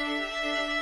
this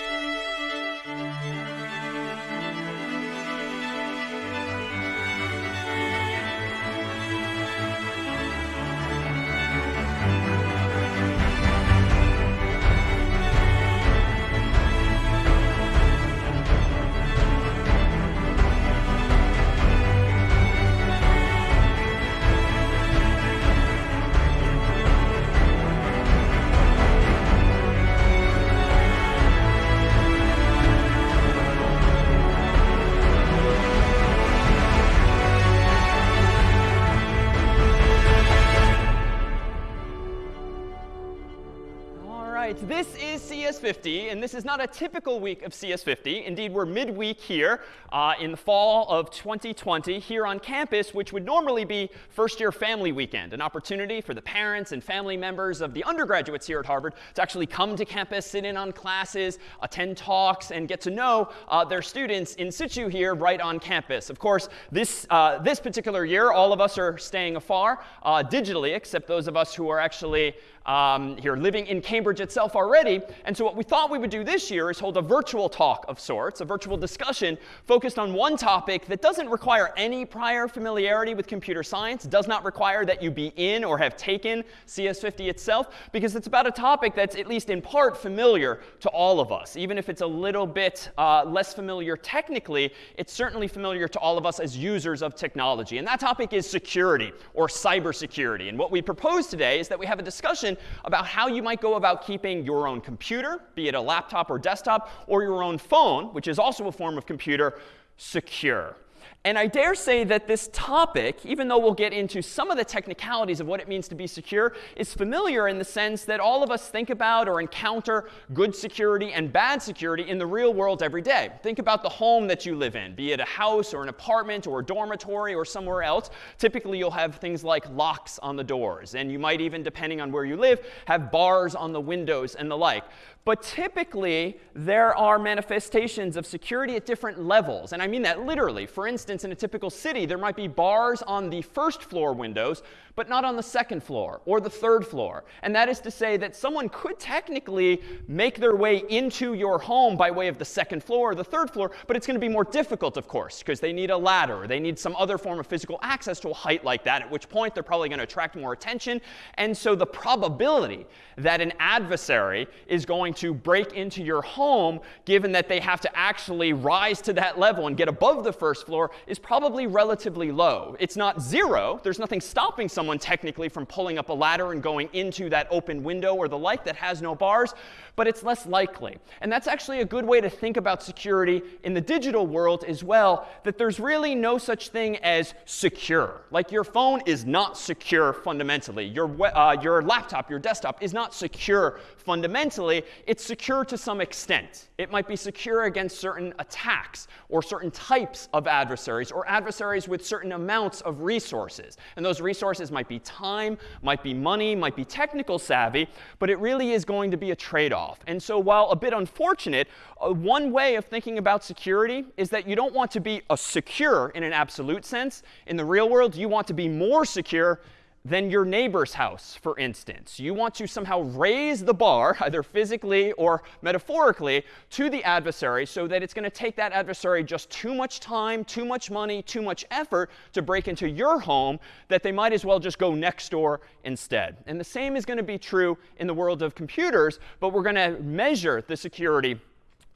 this is not a typical week of CS50. Indeed, we're midweek here uh, in the fall of 2020 here on campus, which would normally be first year family weekend, an opportunity for the parents and family members of the undergraduates here at Harvard to actually come to campus, sit in on classes, attend talks, and get to know uh, their students in situ here right on campus. Of course, this, uh, this particular year, all of us are staying afar uh, digitally, except those of us who are actually um, here living in Cambridge itself already. And so what we thought we would do this year is hold a virtual talk of sorts, a virtual discussion focused on one topic that doesn't require any prior familiarity with computer science, does not require that you be in or have taken CS50 itself, because it's about a topic that's at least in part familiar to all of us. Even if it's a little bit uh, less familiar technically, it's certainly familiar to all of us as users of technology. And that topic is security or cybersecurity. And what we propose today is that we have a discussion about how you might go about keeping your own computer, be it a laptop or desktop, or your own phone, which is also a form of computer, secure. And I dare say that this topic, even though we'll get into some of the technicalities of what it means to be secure, is familiar in the sense that all of us think about or encounter good security and bad security in the real world every day. Think about the home that you live in, be it a house or an apartment or a dormitory or somewhere else. Typically, you'll have things like locks on the doors. And you might even, depending on where you live, have bars on the windows and the like. But typically, there are manifestations of security at different levels. And I mean that literally. For instance, in a typical city, there might be bars on the first floor windows, but not on the second floor or the third floor. And that is to say that someone could technically make their way into your home by way of the second floor or the third floor, but it's going to be more difficult, of course, because they need a ladder they need some other form of physical access to a height like that, at which point they're probably going to attract more attention. And so the probability that an adversary is going to break into your home, given that they have to actually rise to that level and get above the first floor, is probably relatively low. It's not zero. There's nothing stopping someone someone technically from pulling up a ladder and going into that open window or the like that has no bars, but it's less likely. And that's actually a good way to think about security in the digital world as well, that there's really no such thing as secure. Like your phone is not secure fundamentally. Your, uh, your laptop, your desktop is not secure fundamentally. It's secure to some extent. It might be secure against certain attacks or certain types of adversaries or adversaries with certain amounts of resources. And those resources might be time, might be money, might be technical savvy, but it really is going to be a trade-off. And so while a bit unfortunate, uh, one way of thinking about security is that you don't want to be a secure in an absolute sense. In the real world, you want to be more secure than your neighbor's house, for instance. You want to somehow raise the bar, either physically or metaphorically, to the adversary so that it's going to take that adversary just too much time, too much money, too much effort to break into your home that they might as well just go next door instead. And the same is going to be true in the world of computers, but we're going to measure the security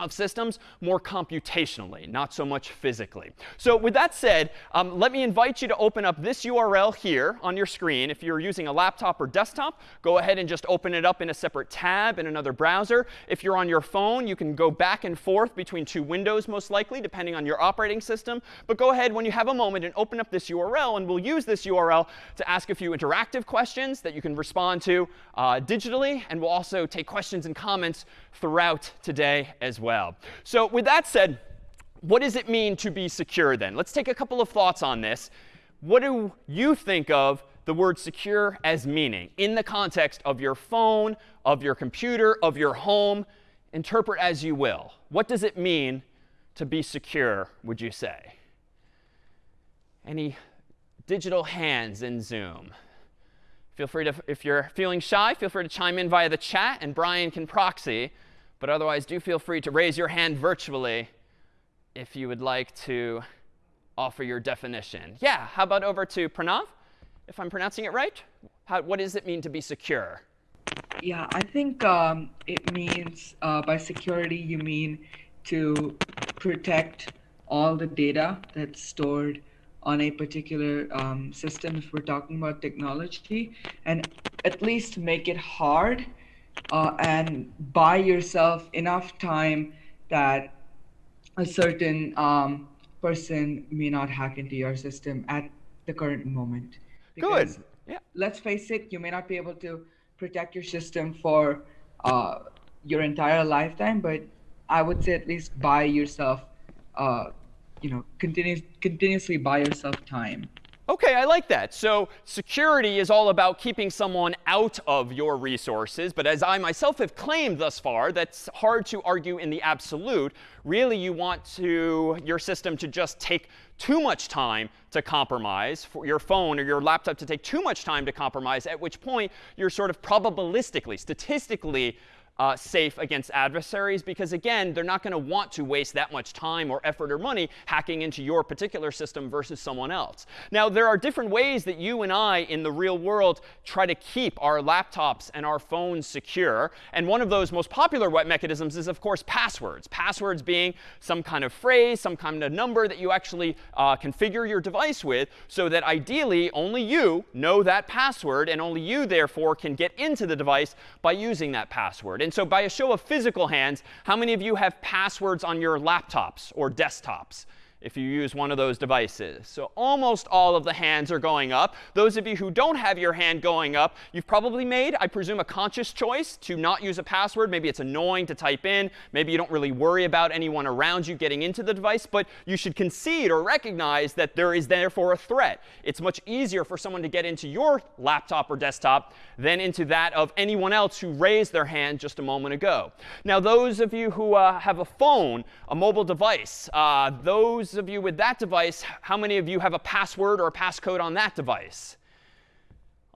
of systems more computationally, not so much physically. So with that said, um, let me invite you to open up this URL here on your screen. If you're using a laptop or desktop, go ahead and just open it up in a separate tab in another browser. If you're on your phone, you can go back and forth between two windows most likely, depending on your operating system. But go ahead when you have a moment and open up this URL. And we'll use this URL to ask a few interactive questions that you can respond to uh, digitally. And we'll also take questions and comments throughout today as well. So with that said, what does it mean to be secure then? Let's take a couple of thoughts on this. What do you think of the word secure as meaning in the context of your phone, of your computer, of your home? Interpret as you will. What does it mean to be secure, would you say? Any digital hands in Zoom? Feel free to, if you're feeling shy, feel free to chime in via the chat, and Brian can proxy. But otherwise, do feel free to raise your hand virtually if you would like to offer your definition. Yeah, how about over to Pranav, if I'm pronouncing it right? How, what does it mean to be secure? Yeah, I think um, it means uh, by security, you mean to protect all the data that's stored on a particular um, system if we're talking about technology and at least make it hard uh, and buy yourself enough time that a certain um, person may not hack into your system at the current moment. Because, Good. Yeah. Let's face it, you may not be able to protect your system for uh, your entire lifetime, but I would say at least buy yourself, uh, you know, continuous, continuously buy yourself time. OK, I like that. So security is all about keeping someone out of your resources. But as I myself have claimed thus far, that's hard to argue in the absolute. Really, you want to, your system to just take too much time to compromise, for your phone or your laptop to take too much time to compromise, at which point you're sort of probabilistically, statistically uh, safe against adversaries because, again, they're not going to want to waste that much time or effort or money hacking into your particular system versus someone else. Now, there are different ways that you and I in the real world try to keep our laptops and our phones secure. And one of those most popular mechanisms is, of course, passwords. Passwords being some kind of phrase, some kind of number that you actually uh, configure your device with so that ideally only you know that password and only you, therefore, can get into the device by using that password. And so by a show of physical hands, how many of you have passwords on your laptops or desktops? If you use one of those devices. So almost all of the hands are going up. Those of you who don't have your hand going up, you've probably made, I presume, a conscious choice to not use a password. Maybe it's annoying to type in. Maybe you don't really worry about anyone around you getting into the device. But you should concede or recognize that there is therefore a threat. It's much easier for someone to get into your laptop or desktop than into that of anyone else who raised their hand just a moment ago. Now, those of you who uh, have a phone, a mobile device, uh, those those of you with that device, how many of you have a password or a passcode on that device?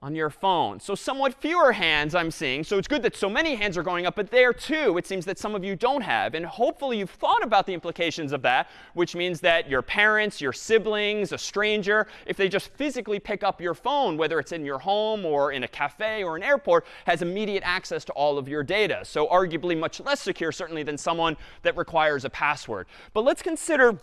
On your phone. So somewhat fewer hands I'm seeing. So it's good that so many hands are going up. But there, too, it seems that some of you don't have. And hopefully you've thought about the implications of that, which means that your parents, your siblings, a stranger, if they just physically pick up your phone, whether it's in your home or in a cafe or an airport, has immediate access to all of your data. So arguably much less secure, certainly, than someone that requires a password. But let's consider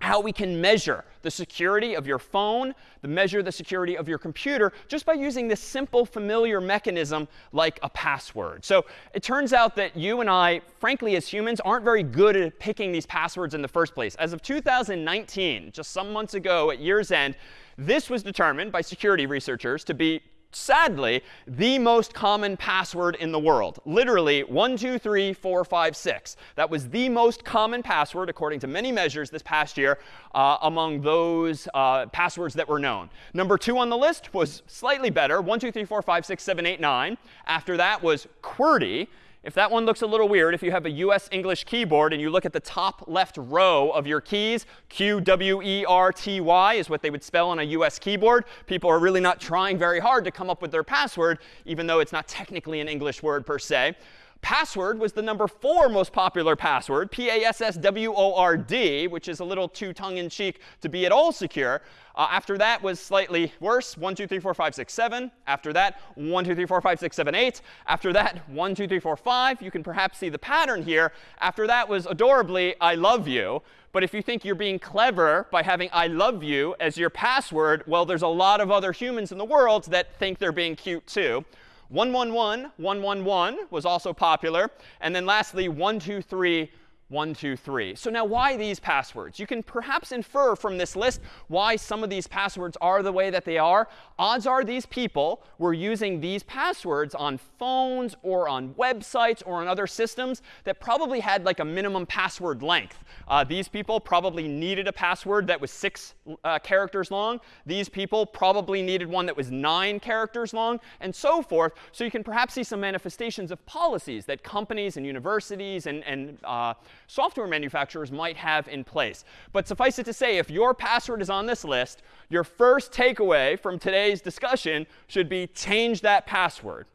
how we can measure the security of your phone, the measure the security of your computer, just by using this simple, familiar mechanism like a password. So it turns out that you and I, frankly, as humans, aren't very good at picking these passwords in the first place. As of 2019, just some months ago at year's end, this was determined by security researchers to be sadly, the most common password in the world. Literally, 1, 2, 3, 4, 5, 6. That was the most common password, according to many measures this past year, uh, among those uh, passwords that were known. Number two on the list was slightly better, 1, 2, 3, 4, 5, 6, 7, 8, 9. After that was QWERTY. If that one looks a little weird, if you have a US English keyboard and you look at the top left row of your keys, Q W E R T Y is what they would spell on a US keyboard. People are really not trying very hard to come up with their password, even though it's not technically an English word per se. Password was the number four most popular password, P-A-S-S-W-O-R-D, which is a little too tongue-in-cheek to be at all secure. Uh, after that was slightly worse, 1, 2, 3, 4, 5, 6, 7. After that, 1, 2, 3, 4, 5, 6, 7, 8. After that, 1, 2, 3, 4, 5. You can perhaps see the pattern here. After that was adorably, I love you. But if you think you're being clever by having I love you as your password, well, there's a lot of other humans in the world that think they're being cute too. 111, 111 was also popular. And then lastly, 123 one, two, three. So now why these passwords? You can perhaps infer from this list why some of these passwords are the way that they are. Odds are these people were using these passwords on phones or on websites or on other systems that probably had like a minimum password length. Uh, these people probably needed a password that was six uh, characters long. These people probably needed one that was nine characters long, and so forth. So you can perhaps see some manifestations of policies that companies and universities and, and uh, software manufacturers might have in place. But suffice it to say, if your password is on this list, your first takeaway from today's discussion should be change that password.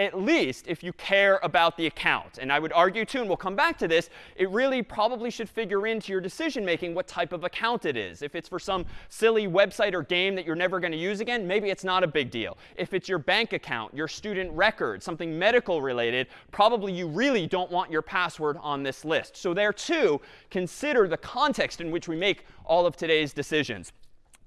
At least if you care about the account. And I would argue, too, and we'll come back to this, it really probably should figure into your decision making what type of account it is. If it's for some silly website or game that you're never going to use again, maybe it's not a big deal. If it's your bank account, your student record, something medical related, probably you really don't want your password on this list. So there, too, consider the context in which we make all of today's decisions.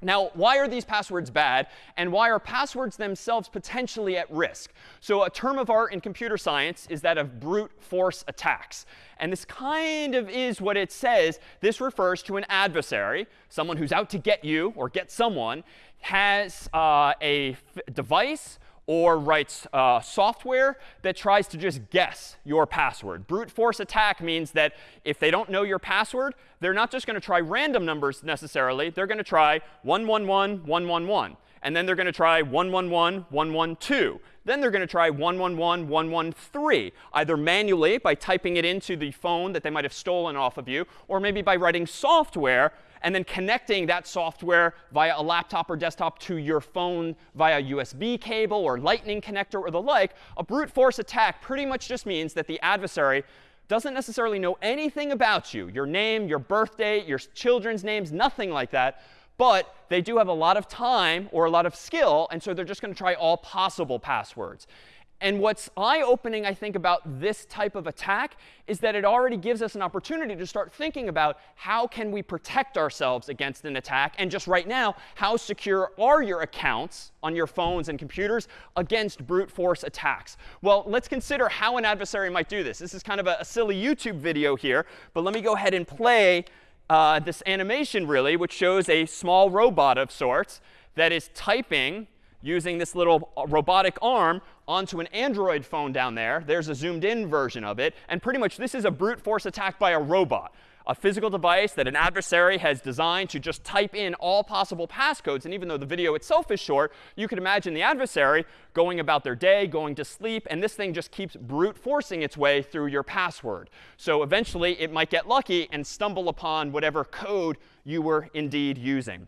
Now, why are these passwords bad? And why are passwords themselves potentially at risk? So a term of art in computer science is that of brute force attacks. And this kind of is what it says. This refers to an adversary, someone who's out to get you or get someone, has uh, a device or writes uh, software that tries to just guess your password. Brute force attack means that if they don't know your password, they're not just going to try random numbers necessarily. They're going to try 111, 111. And then they're going to try 111, 112. Then they're going to try 111, 113, either manually by typing it into the phone that they might have stolen off of you, or maybe by writing software and then connecting that software via a laptop or desktop to your phone via USB cable or lightning connector or the like, a brute force attack pretty much just means that the adversary doesn't necessarily know anything about you, your name, your birth date, your children's names, nothing like that. But they do have a lot of time or a lot of skill, and so they're just going to try all possible passwords. And what's eye-opening, I think, about this type of attack is that it already gives us an opportunity to start thinking about how can we protect ourselves against an attack. And just right now, how secure are your accounts on your phones and computers against brute force attacks? Well, let's consider how an adversary might do this. This is kind of a, a silly YouTube video here. But let me go ahead and play uh, this animation, really, which shows a small robot of sorts that is typing using this little uh, robotic arm onto an Android phone down there. There's a zoomed in version of it. And pretty much this is a brute force attack by a robot, a physical device that an adversary has designed to just type in all possible passcodes. And even though the video itself is short, you can imagine the adversary going about their day, going to sleep, and this thing just keeps brute forcing its way through your password. So eventually it might get lucky and stumble upon whatever code you were indeed using.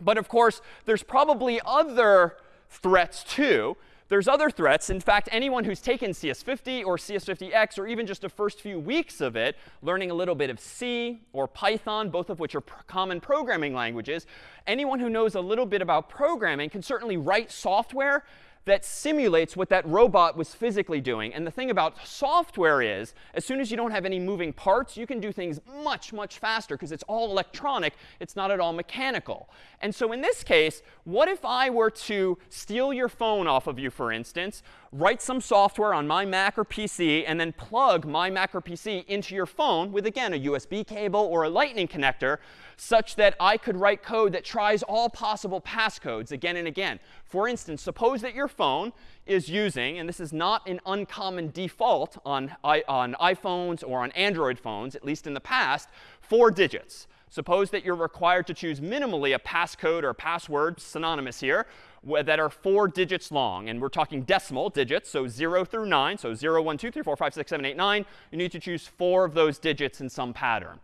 But of course, there's probably other threats too. There's other threats. In fact, anyone who's taken CS50 or CS50X or even just the first few weeks of it, learning a little bit of C or Python, both of which are common programming languages, anyone who knows a little bit about programming can certainly write software that simulates what that robot was physically doing. And the thing about software is, as soon as you don't have any moving parts, you can do things much, much faster because it's all electronic. It's not at all mechanical. And so in this case, what if I were to steal your phone off of you, for instance, write some software on my Mac or PC, and then plug my Mac or PC into your phone with, again, a USB cable or a lightning connector, such that I could write code that tries all possible passcodes again and again. For instance, suppose that your phone is using, and this is not an uncommon default on, on iPhones or on Android phones, at least in the past, four digits. Suppose that you're required to choose minimally a passcode or password, synonymous here, that are four digits long. And we're talking decimal digits, so 0 through 9. So 0, 1, 2, 3, 4, 5, 6, 7, 8, 9. You need to choose four of those digits in some pattern.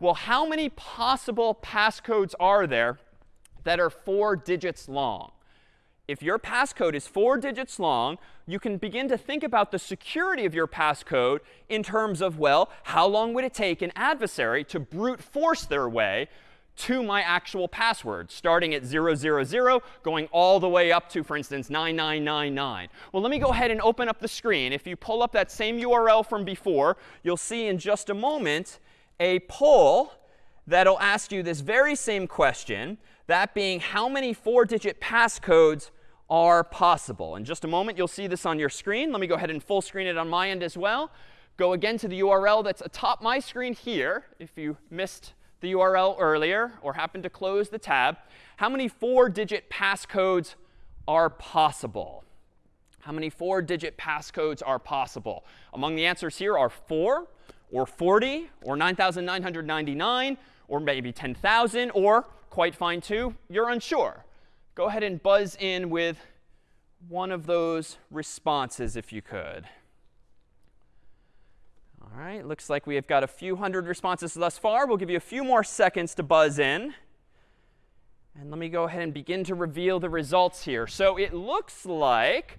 Well, how many possible passcodes are there that are four digits long? If your passcode is four digits long, you can begin to think about the security of your passcode in terms of, well, how long would it take an adversary to brute force their way to my actual password, starting at 000, going all the way up to, for instance, 9999. Well, let me go ahead and open up the screen. If you pull up that same URL from before, you'll see in just a moment a poll that'll ask you this very same question, that being how many four-digit passcodes are possible. In just a moment, you'll see this on your screen. Let me go ahead and full screen it on my end as well. Go again to the URL that's atop my screen here, if you missed the URL earlier or happen to close the tab. How many four-digit passcodes are possible? How many four-digit passcodes are possible? Among the answers here are 4, or 40, or 9,999, or maybe 10,000, or quite fine too, you're unsure go ahead and buzz in with one of those responses if you could. All right, looks like we have got a few hundred responses thus far. We'll give you a few more seconds to buzz in. And let me go ahead and begin to reveal the results here. So it looks like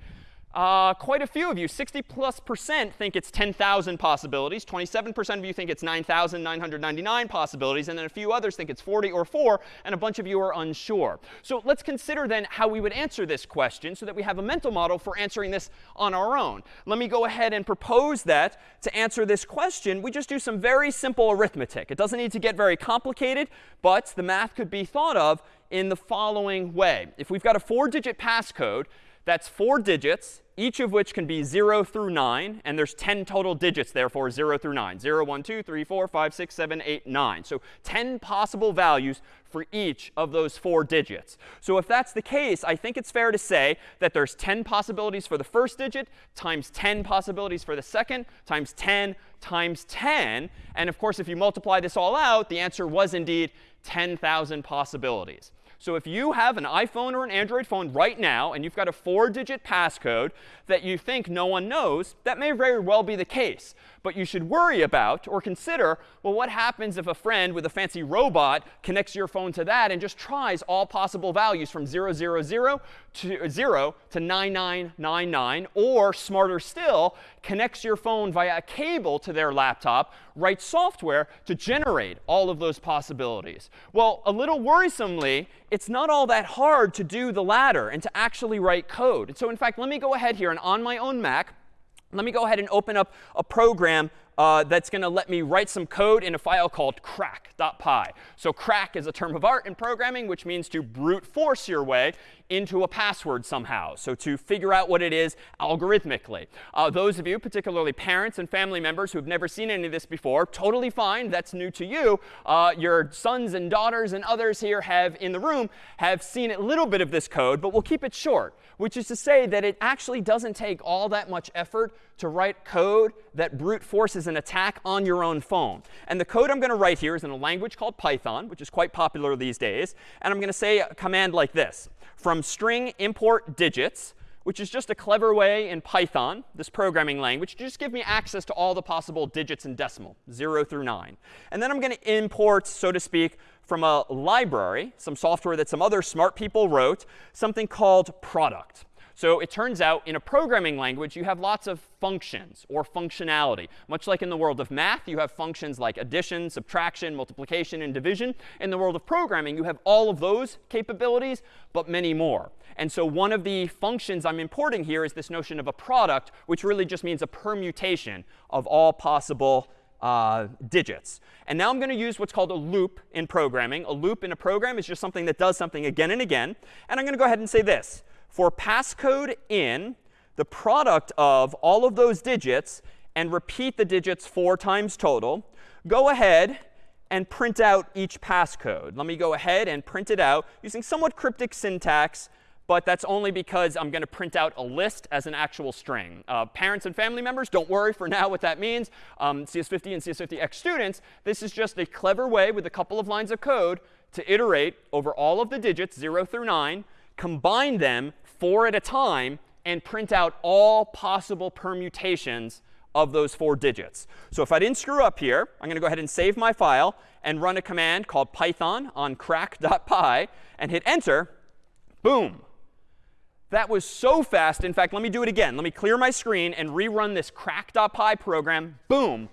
Uh, quite a few of you, 60 plus percent, think it's 10,000 possibilities. 27% of you think it's 9,999 possibilities. And then a few others think it's 40 or 4. And a bunch of you are unsure. So let's consider then how we would answer this question so that we have a mental model for answering this on our own. Let me go ahead and propose that to answer this question, we just do some very simple arithmetic. It doesn't need to get very complicated, but the math could be thought of in the following way. If we've got a four-digit passcode, that's four digits, each of which can be 0 through 9. And there's 10 total digits, therefore, 0 through 9. 0, 1, 2, 3, 4, 5, 6, 7, 8, 9. So 10 possible values for each of those four digits. So if that's the case, I think it's fair to say that there's 10 possibilities for the first digit times 10 possibilities for the second times 10 times 10. And of course, if you multiply this all out, the answer was indeed 10,000 possibilities. So if you have an iPhone or an Android phone right now, and you've got a four-digit passcode that you think no one knows, that may very well be the case. But you should worry about or consider, well, what happens if a friend with a fancy robot connects your phone to that and just tries all possible values from 000 to 0 to uh, 9999, or smarter still, connects your phone via a cable to their laptop, writes software to generate all of those possibilities. Well, a little worrisomely, it's not all that hard to do the latter and to actually write code. And so in fact, let me go ahead here and on my own Mac, let me go ahead and open up a program uh, that's going to let me write some code in a file called crack.py. So crack is a term of art in programming, which means to brute force your way into a password somehow. So to figure out what it is algorithmically. Uh, those of you, particularly parents and family members who have never seen any of this before, totally fine. That's new to you. Uh, your sons and daughters and others here have in the room have seen a little bit of this code, but we'll keep it short, which is to say that it actually doesn't take all that much effort to write code that brute forces an attack on your own phone. And the code I'm going to write here is in a language called Python, which is quite popular these days. And I'm going to say a command like this from string import digits, which is just a clever way in Python, this programming language, to just give me access to all the possible digits in decimal, 0 through 9. And then I'm going to import, so to speak, from a library, some software that some other smart people wrote, something called product. So it turns out in a programming language, you have lots of functions or functionality. Much like in the world of math, you have functions like addition, subtraction, multiplication, and division. In the world of programming, you have all of those capabilities, but many more. And so one of the functions I'm importing here is this notion of a product, which really just means a permutation of all possible uh, digits. And now I'm going to use what's called a loop in programming. A loop in a program is just something that does something again and again. And I'm going to go ahead and say this for passcode in the product of all of those digits and repeat the digits four times total, go ahead and print out each passcode. Let me go ahead and print it out using somewhat cryptic syntax, but that's only because I'm going to print out a list as an actual string. Uh, parents and family members, don't worry for now what that means. Um, CS50 and CS50X students, this is just a clever way with a couple of lines of code to iterate over all of the digits, 0 through 9, combine them four at a time, and print out all possible permutations of those four digits. So if I didn't screw up here, I'm going to go ahead and save my file and run a command called python on crack.py and hit enter. Boom. That was so fast. In fact, let me do it again. Let me clear my screen and rerun this crack.py program. Boom.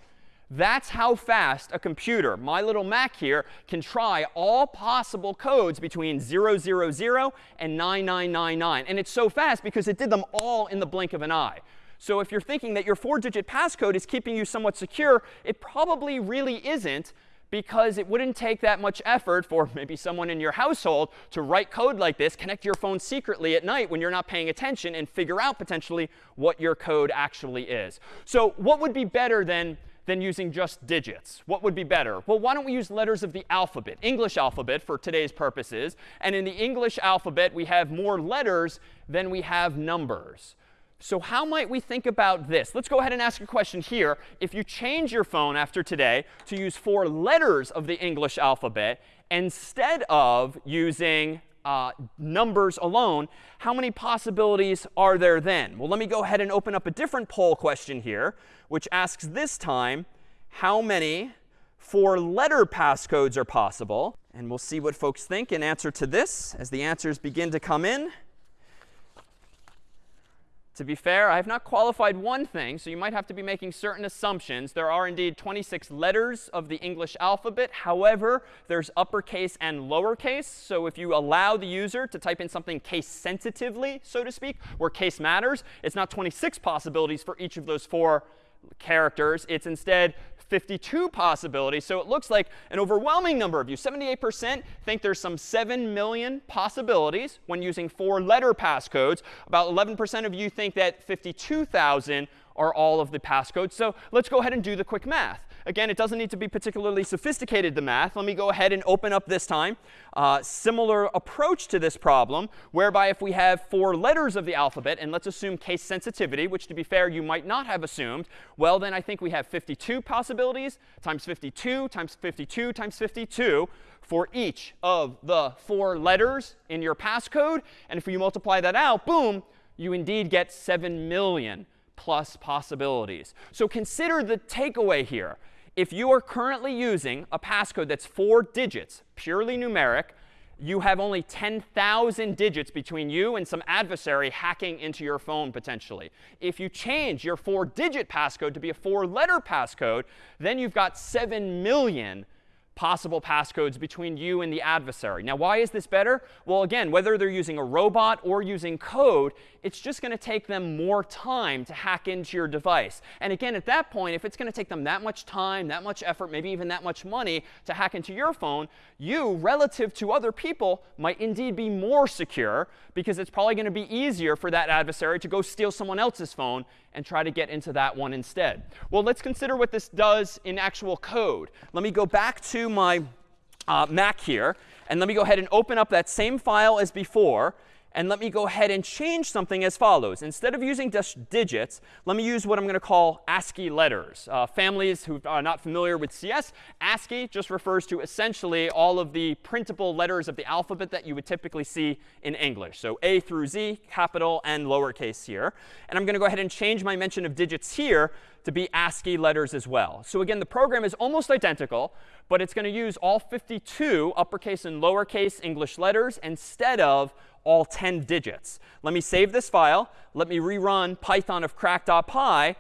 That's how fast a computer, my little Mac here, can try all possible codes between 000 and 9999. And it's so fast because it did them all in the blink of an eye. So if you're thinking that your four-digit passcode is keeping you somewhat secure, it probably really isn't because it wouldn't take that much effort for maybe someone in your household to write code like this, connect your phone secretly at night when you're not paying attention, and figure out potentially what your code actually is. So what would be better than than using just digits? What would be better? Well, why don't we use letters of the alphabet, English alphabet for today's purposes. And in the English alphabet, we have more letters than we have numbers. So how might we think about this? Let's go ahead and ask a question here. If you change your phone after today to use four letters of the English alphabet instead of using uh, numbers alone, how many possibilities are there then? Well, let me go ahead and open up a different poll question here, which asks this time how many four-letter passcodes are possible. And we'll see what folks think in answer to this as the answers begin to come in. To be fair, I have not qualified one thing, so you might have to be making certain assumptions. There are indeed 26 letters of the English alphabet. However, there's uppercase and lowercase. So if you allow the user to type in something case sensitively, so to speak, where case matters, it's not 26 possibilities for each of those four characters. It's instead 52 possibilities. So it looks like an overwhelming number of you, 78%, think there's some 7 million possibilities when using four letter passcodes. About 11% of you think that 52,000 are all of the passcodes. So let's go ahead and do the quick math. Again, it doesn't need to be particularly sophisticated, the math. Let me go ahead and open up this time. Uh, similar approach to this problem, whereby if we have four letters of the alphabet, and let's assume case sensitivity, which to be fair, you might not have assumed, well, then I think we have 52 possibilities times 52 times 52 times 52 for each of the four letters in your passcode. And if you multiply that out, boom, you indeed get 7 million plus possibilities. So consider the takeaway here. If you are currently using a passcode that's four digits, purely numeric, you have only 10,000 digits between you and some adversary hacking into your phone potentially. If you change your four-digit passcode to be a four-letter passcode, then you've got 7 million possible passcodes between you and the adversary. Now, why is this better? Well, again, whether they're using a robot or using code, it's just going to take them more time to hack into your device. And again, at that point, if it's going to take them that much time, that much effort, maybe even that much money to hack into your phone, you, relative to other people, might indeed be more secure because it's probably going to be easier for that adversary to go steal someone else's phone and try to get into that one instead. Well, let's consider what this does in actual code. Let me go back to my uh, Mac here. And let me go ahead and open up that same file as before. And let me go ahead and change something as follows. Instead of using just digits, let me use what I'm going to call ASCII letters. Uh, families who are not familiar with CS, ASCII just refers to essentially all of the printable letters of the alphabet that you would typically see in English. So A through Z, capital and lowercase here. And I'm going to go ahead and change my mention of digits here to be ASCII letters as well. So again, the program is almost identical, but it's going to use all 52 uppercase and lowercase English letters instead of all 10 digits. Let me save this file. Let me rerun python of crack.py.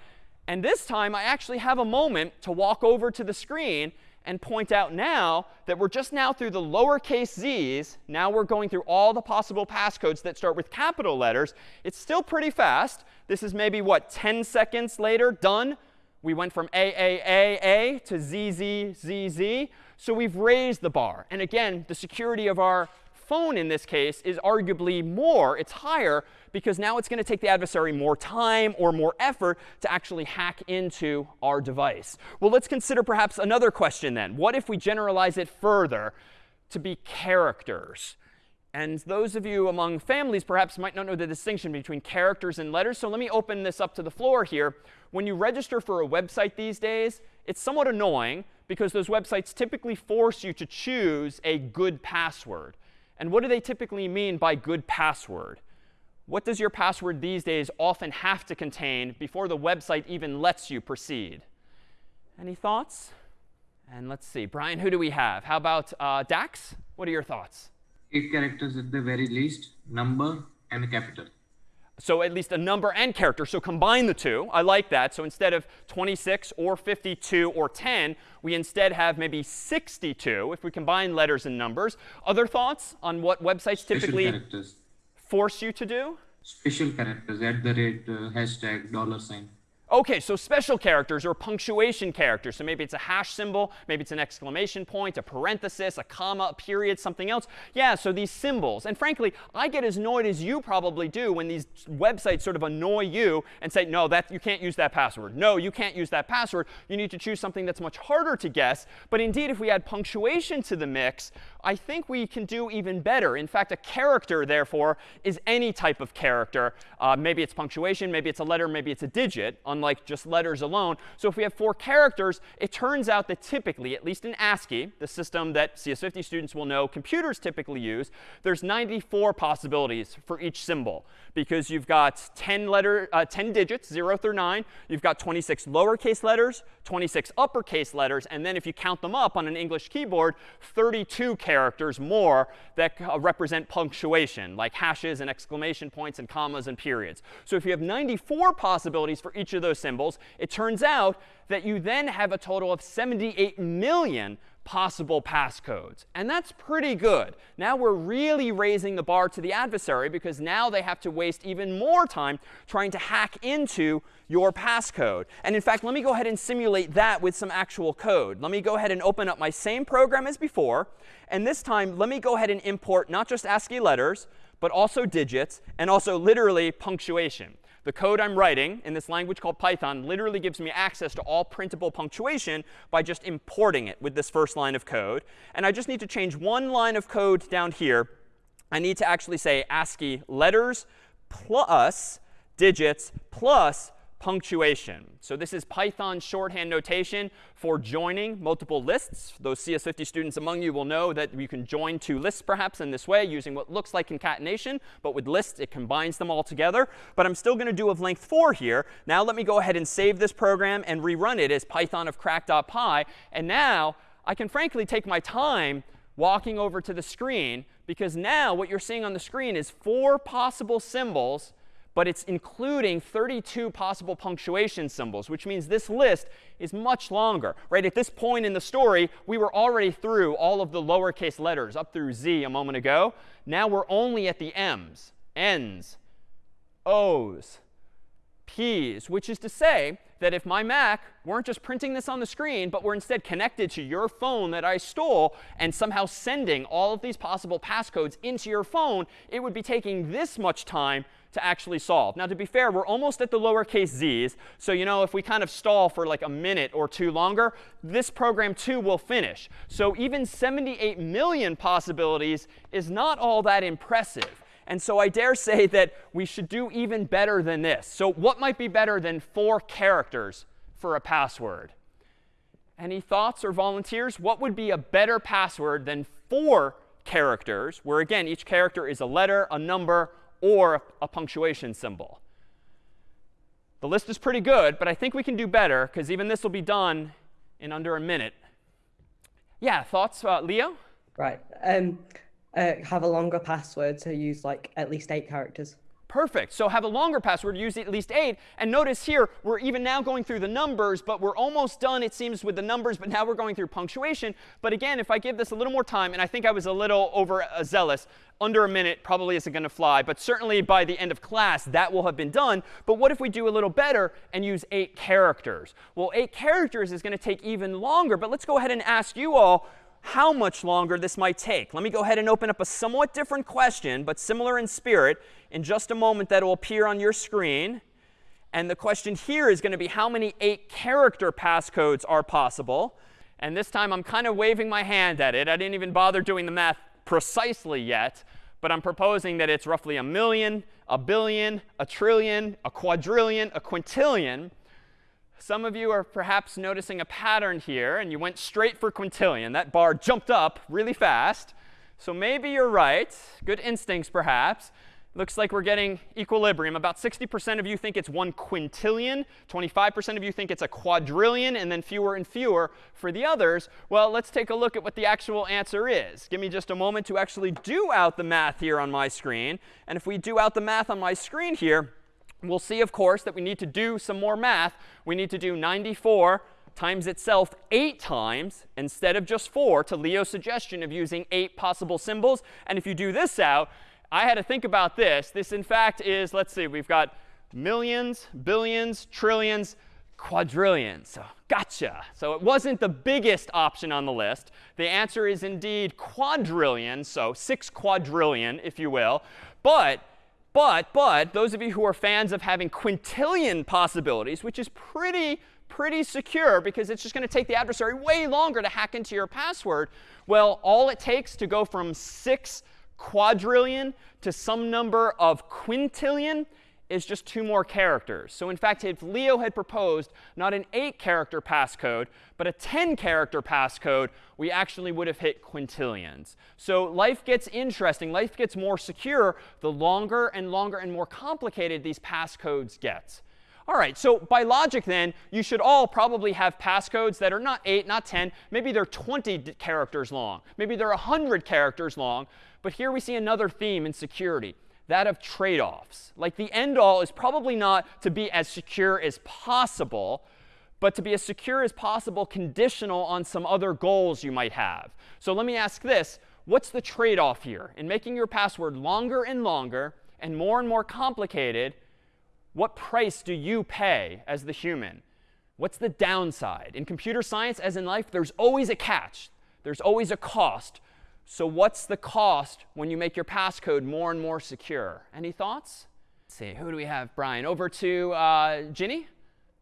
And this time, I actually have a moment to walk over to the screen and point out now that we're just now through the lowercase z's. Now we're going through all the possible passcodes that start with capital letters. It's still pretty fast. This is maybe, what, 10 seconds later, done. We went from AAAA to ZZZZ. So we've raised the bar. And again, the security of our phone in this case is arguably more. It's higher because now it's going to take the adversary more time or more effort to actually hack into our device. Well, let's consider perhaps another question then. What if we generalize it further to be characters? And those of you among families perhaps might not know the distinction between characters and letters. So let me open this up to the floor here. When you register for a website these days, it's somewhat annoying because those websites typically force you to choose a good password. And what do they typically mean by good password? What does your password these days often have to contain before the website even lets you proceed? Any thoughts? And let's see. Brian, who do we have? How about uh, Dax? What are your thoughts? Eight characters at the very least, number and capital. So at least a number and character. So combine the two. I like that. So instead of 26 or 52 or 10, we instead have maybe 62 if we combine letters and numbers. Other thoughts on what websites Special typically characters. force you to do? Special characters at the rate, uh, hashtag, dollar sign. OK, so special characters or punctuation characters. So maybe it's a hash symbol, maybe it's an exclamation point, a parenthesis, a comma, a period, something else. Yeah, so these symbols. And frankly, I get as annoyed as you probably do when these websites sort of annoy you and say, no, that, you can't use that password. No, you can't use that password. You need to choose something that's much harder to guess. But indeed, if we add punctuation to the mix, I think we can do even better. In fact, a character, therefore, is any type of character. Uh, maybe it's punctuation, maybe it's a letter, maybe it's a digit, unlike just letters alone. So if we have four characters, it turns out that typically, at least in ASCII, the system that CS50 students will know computers typically use, there's 94 possibilities for each symbol because you've got 10 letter, uh, 10 digits, 0 through 9. You've got 26 lowercase letters, 26 uppercase letters, and then if you count them up on an English keyboard, 32 characters more that uh, represent punctuation, like hashes and exclamation points and commas and periods. So if you have 94 possibilities for each of those symbols, it turns out that you then have a total of 78 million possible passcodes. And that's pretty good. Now we're really raising the bar to the adversary because now they have to waste even more time trying to hack into your passcode. And in fact, let me go ahead and simulate that with some actual code. Let me go ahead and open up my same program as before. And this time, let me go ahead and import not just ASCII letters, but also digits, and also literally punctuation. The code I'm writing in this language called Python literally gives me access to all printable punctuation by just importing it with this first line of code. And I just need to change one line of code down here. I need to actually say ASCII letters plus digits plus punctuation. So this is Python shorthand notation for joining multiple lists. Those CS50 students among you will know that you can join two lists perhaps in this way using what looks like concatenation. But with lists, it combines them all together. But I'm still going to do of length 4 here. Now let me go ahead and save this program and rerun it as python of crack.py. And now I can frankly take my time walking over to the screen because now what you're seeing on the screen is four possible symbols but it's including 32 possible punctuation symbols, which means this list is much longer. Right? At this point in the story, we were already through all of the lowercase letters up through Z a moment ago. Now we're only at the M's, N's, O's, P's, which is to say that if my Mac weren't just printing this on the screen, but were instead connected to your phone that I stole and somehow sending all of these possible passcodes into your phone, it would be taking this much time to actually solve. Now, to be fair, we're almost at the lowercase z's. So, you know, if we kind of stall for like a minute or two longer, this program too will finish. So even 78 million possibilities is not all that impressive. And so I dare say that we should do even better than this. So what might be better than four characters for a password? Any thoughts or volunteers? What would be a better password than four characters, where again, each character is a letter, a number, or a punctuation symbol. The list is pretty good, but I think we can do better because even this will be done in under a minute. Yeah, thoughts, uh, Leo? Right. Um, uh, have a longer password, so use like at least eight characters. Perfect. So have a longer password, use at least 8. And notice here, we're even now going through the numbers, but we're almost done, it seems, with the numbers. But now we're going through punctuation. But again, if I give this a little more time, and I think I was a little overzealous, uh, under a minute probably isn't going to fly. But certainly by the end of class, that will have been done. But what if we do a little better and use 8 characters? Well, 8 characters is going to take even longer. But let's go ahead and ask you all, how much longer this might take. Let me go ahead and open up a somewhat different question, but similar in spirit, in just a moment that will appear on your screen. And the question here is going to be how many 8-character passcodes are possible. And this time I'm kind of waving my hand at it. I didn't even bother doing the math precisely yet. But I'm proposing that it's roughly a million, a billion, a trillion, a quadrillion, a quintillion. Some of you are perhaps noticing a pattern here, and you went straight for quintillion. That bar jumped up really fast. So maybe you're right. Good instincts, perhaps. Looks like we're getting equilibrium. About 60% of you think it's one quintillion. 25% of you think it's a quadrillion. And then fewer and fewer for the others. Well, let's take a look at what the actual answer is. Give me just a moment to actually do out the math here on my screen. And if we do out the math on my screen here, we'll see, of course, that we need to do some more math. We need to do 94 times itself 8 times instead of just 4 to Leo's suggestion of using 8 possible symbols. And if you do this out, I had to think about this. This, in fact, is, let's see, we've got millions, billions, trillions, quadrillions. So gotcha. So it wasn't the biggest option on the list. The answer is indeed quadrillion, so 6 quadrillion, if you will. But but, but, those of you who are fans of having quintillion possibilities, which is pretty, pretty secure because it's just going to take the adversary way longer to hack into your password, well, all it takes to go from 6 quadrillion to some number of quintillion is just two more characters. So in fact, if Leo had proposed not an 8-character passcode, but a 10-character passcode, we actually would have hit quintillions. So life gets interesting. Life gets more secure the longer and longer and more complicated these passcodes get. All right, so by logic then, you should all probably have passcodes that are not 8, not 10. Maybe they're 20 characters long. Maybe they're 100 characters long. But here we see another theme in security, that of trade-offs. Like the end all is probably not to be as secure as possible, but to be as secure as possible conditional on some other goals you might have. So let me ask this. What's the trade-off here? In making your password longer and longer and more and more complicated, what price do you pay as the human? What's the downside? In computer science, as in life, there's always a catch. There's always a cost. So what's the cost when you make your passcode more and more secure? Any thoughts? Let's see, who do we have? Brian. Over to uh, Ginny.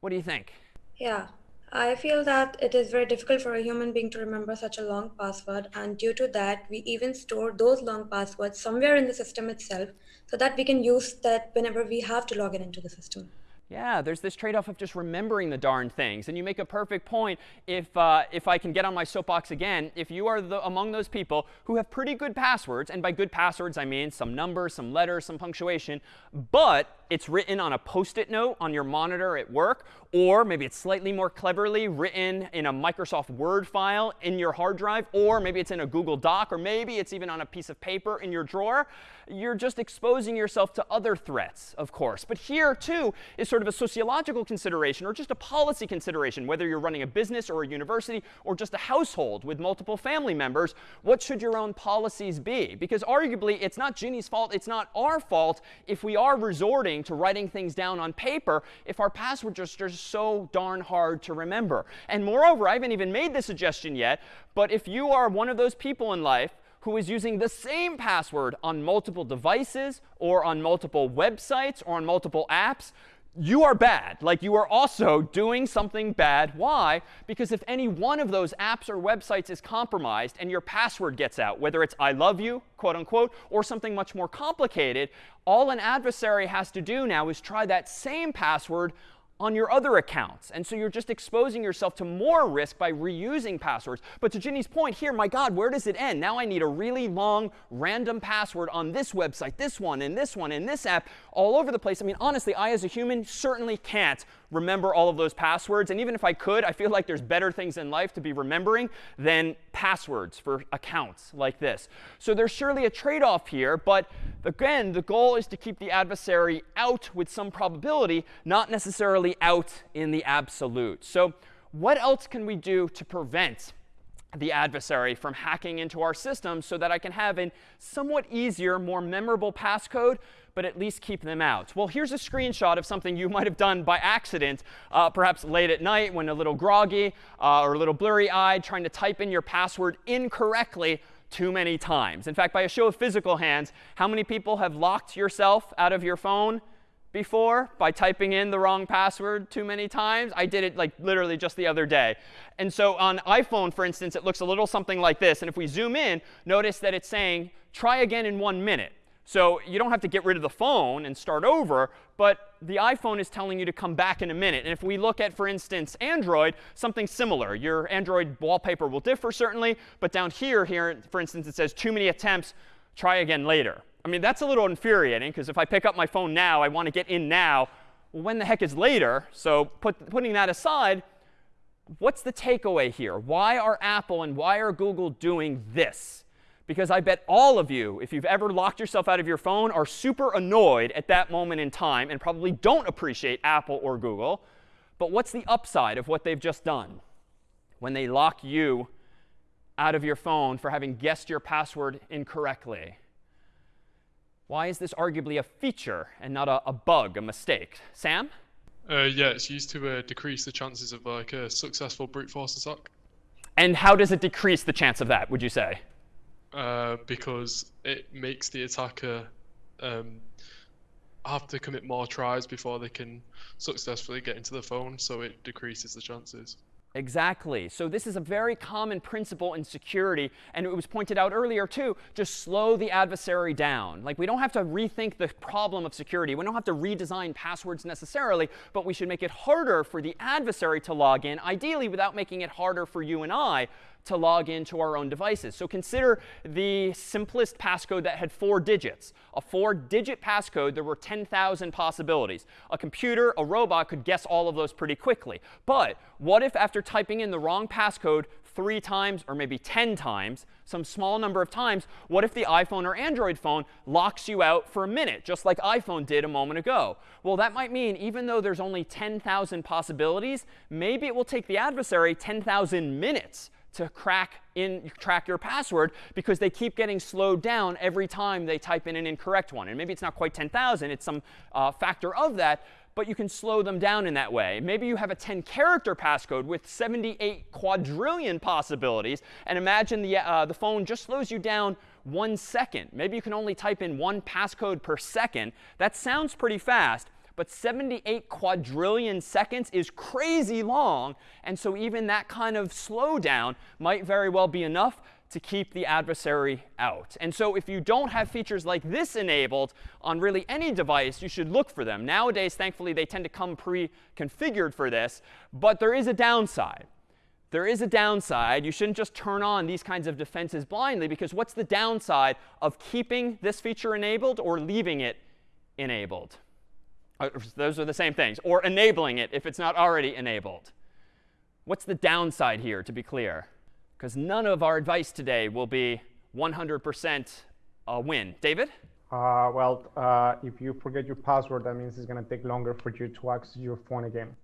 What do you think? Yeah, I feel that it is very difficult for a human being to remember such a long password. And due to that, we even store those long passwords somewhere in the system itself so that we can use that whenever we have to log in into the system. Yeah, there's this trade-off of just remembering the darn things. And you make a perfect point if, uh, if I can get on my soapbox again. If you are the, among those people who have pretty good passwords, and by good passwords I mean some numbers, some letters, some punctuation, but it's written on a post-it note on your monitor at work, or maybe it's slightly more cleverly written in a Microsoft Word file in your hard drive, or maybe it's in a Google Doc, or maybe it's even on a piece of paper in your drawer. You're just exposing yourself to other threats, of course. But here, too, is sort of a sociological consideration or just a policy consideration, whether you're running a business or a university or just a household with multiple family members. What should your own policies be? Because arguably, it's not Ginny's fault, it's not our fault if we are resorting to writing things down on paper if our passwords are so darn hard to remember. And moreover, I haven't even made the suggestion yet, but if you are one of those people in life who is using the same password on multiple devices or on multiple websites or on multiple apps, you are bad. Like you are also doing something bad. Why? Because if any one of those apps or websites is compromised and your password gets out, whether it's I love you, quote unquote, or something much more complicated, all an adversary has to do now is try that same password on your other accounts. And so you're just exposing yourself to more risk by reusing passwords. But to Ginny's point here, my God, where does it end? Now I need a really long random password on this website, this one, and this one, and this app, all over the place. I mean, honestly, I as a human certainly can't remember all of those passwords. And even if I could, I feel like there's better things in life to be remembering than passwords for accounts like this. So there's surely a trade-off here. But again, the goal is to keep the adversary out with some probability, not necessarily out in the absolute. So what else can we do to prevent the adversary from hacking into our system so that I can have a somewhat easier, more memorable passcode but at least keep them out. Well, here's a screenshot of something you might have done by accident, uh, perhaps late at night when a little groggy uh, or a little blurry-eyed, trying to type in your password incorrectly too many times. In fact, by a show of physical hands, how many people have locked yourself out of your phone before by typing in the wrong password too many times. I did it like literally just the other day. And so on iPhone, for instance, it looks a little something like this. And if we zoom in, notice that it's saying, try again in one minute. So you don't have to get rid of the phone and start over, but the iPhone is telling you to come back in a minute. And if we look at, for instance, Android, something similar. Your Android wallpaper will differ, certainly. But down here, here, for instance, it says too many attempts, try again later. I mean, that's a little infuriating, because if I pick up my phone now, I want to get in now. Well, when the heck is later? So put, putting that aside, what's the takeaway here? Why are Apple and why are Google doing this? Because I bet all of you, if you've ever locked yourself out of your phone, are super annoyed at that moment in time and probably don't appreciate Apple or Google. But what's the upside of what they've just done? When they lock you out of your phone for having guessed your password incorrectly. Why is this arguably a feature and not a, a bug, a mistake? Sam? Uh, yeah, it's used to uh, decrease the chances of like a successful brute force attack. And how does it decrease the chance of that, would you say? Uh, because it makes the attacker um, have to commit more tries before they can successfully get into the phone, so it decreases the chances. Exactly. So this is a very common principle in security, and it was pointed out earlier too. Just slow the adversary down. Like we don't have to rethink the problem of security. We don't have to redesign passwords necessarily, but we should make it harder for the adversary to log in, ideally without making it harder for you and I to log into our own devices. So consider the simplest passcode that had four digits. A four-digit passcode, there were 10,000 possibilities. A computer, a robot could guess all of those pretty quickly. But what if after typing in the wrong passcode three times or maybe 10 times, some small number of times, what if the iPhone or Android phone locks you out for a minute, just like iPhone did a moment ago? Well, that might mean even though there's only 10,000 possibilities, maybe it will take the adversary 10,000 minutes to crack in track your password because they keep getting slowed down every time they type in an incorrect one. And maybe it's not quite 10,000, it's some uh, factor of that, but you can slow them down in that way. Maybe you have a 10 character passcode with 78 quadrillion possibilities, and imagine the, uh, the phone just slows you down one second. Maybe you can only type in one passcode per second. That sounds pretty fast, but 78 quadrillion seconds is crazy long. And so even that kind of slowdown might very well be enough to keep the adversary out. And so if you don't have features like this enabled on really any device, you should look for them. Nowadays, thankfully, they tend to come pre-configured for this. But there is a downside. There is a downside. You shouldn't just turn on these kinds of defenses blindly, because what's the downside of keeping this feature enabled or leaving it enabled? Uh, those are the same things. Or enabling it if it's not already enabled. What's the downside here, to be clear? Because none of our advice today will be 100% a win. David? Uh, well, uh, if you forget your password, that means it's going to take longer for you to access your phone again.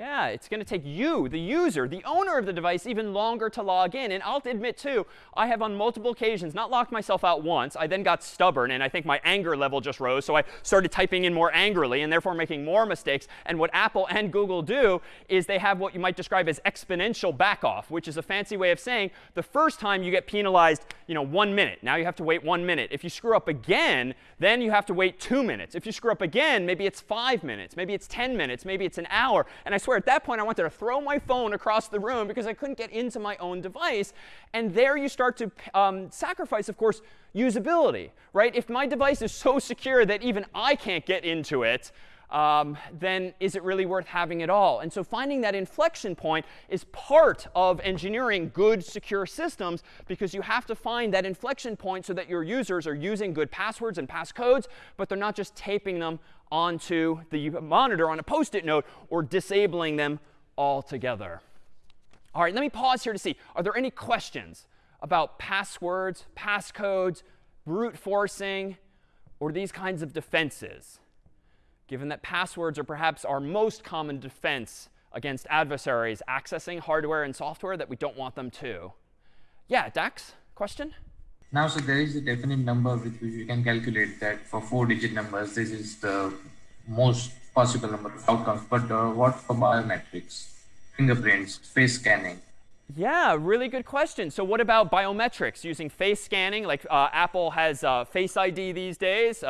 Yeah, it's going to take you, the user, the owner of the device, even longer to log in. And I'll admit, too, I have on multiple occasions not locked myself out once. I then got stubborn, and I think my anger level just rose. So I started typing in more angrily and therefore making more mistakes. And what Apple and Google do is they have what you might describe as exponential backoff, which is a fancy way of saying the first time you get penalized, you know, one minute. Now you have to wait one minute. If you screw up again, then you have to wait two minutes. If you screw up again, maybe it's five minutes. Maybe it's 10 minutes. Maybe it's an hour. And I swear, at that point, I wanted to throw my phone across the room because I couldn't get into my own device. And there you start to um, sacrifice, of course, usability, right? If my device is so secure that even I can't get into it, um, then is it really worth having it all? And so finding that inflection point is part of engineering good, secure systems because you have to find that inflection point so that your users are using good passwords and passcodes, but they're not just taping them onto the monitor on a post-it note or disabling them altogether. All right, let me pause here to see. Are there any questions about passwords, passcodes, brute forcing, or these kinds of defenses? Given that passwords are perhaps our most common defense against adversaries accessing hardware and software that we don't want them to. Yeah, Dax, question? Now, so there is a definite number with which we can calculate that for four-digit numbers, this is the most possible number of outcomes. But uh, what for biometrics, fingerprints, face scanning? Yeah, really good question. So what about biometrics using face scanning? Like uh, Apple has uh, Face ID these days.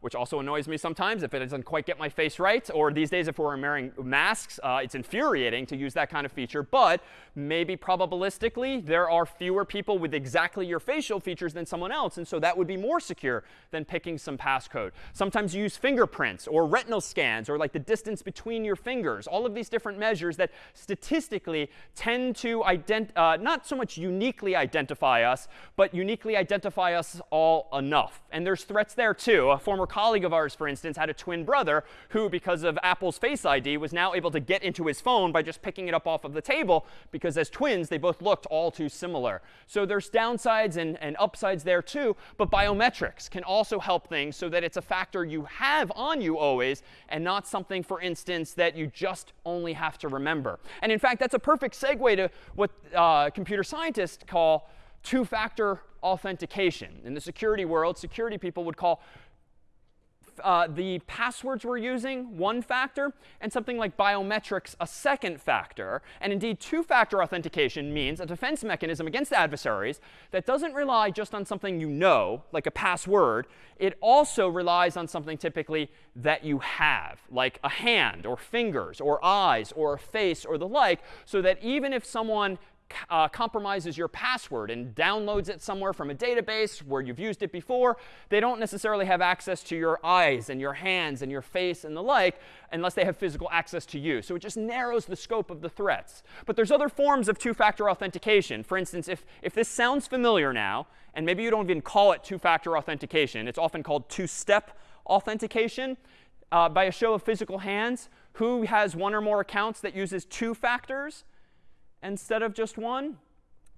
Which also annoys me sometimes if it doesn't quite get my face right. Or these days, if we're wearing masks, uh, it's infuriating to use that kind of feature. But maybe probabilistically, there are fewer people with exactly your facial features than someone else. And so that would be more secure than picking some passcode. Sometimes you use fingerprints or retinal scans or like the distance between your fingers. All of these different measures that statistically tend to ident uh, not so much uniquely identify us, but uniquely identify us all enough. And there's threats there, too. A former colleague of ours, for instance, had a twin brother who, because of Apple's Face ID, was now able to get into his phone by just picking it up off of the table because as twins, they both looked all too similar. So there's downsides and, and upsides there too. But biometrics can also help things so that it's a factor you have on you always and not something, for instance, that you just only have to remember. And in fact, that's a perfect segue to what uh, computer scientists call two-factor authentication. In the security world, security people would call uh, the passwords we're using, one factor, and something like biometrics, a second factor. And indeed, two-factor authentication means a defense mechanism against adversaries that doesn't rely just on something you know, like a password. It also relies on something typically that you have, like a hand or fingers or eyes or a face or the like, so that even if someone uh, compromises your password and downloads it somewhere from a database where you've used it before, they don't necessarily have access to your eyes and your hands and your face and the like unless they have physical access to you. So it just narrows the scope of the threats. But there's other forms of two-factor authentication. For instance, if, if this sounds familiar now, and maybe you don't even call it two-factor authentication, it's often called two-step authentication. Uh, by a show of physical hands, who has one or more accounts that uses two factors? Instead of just one?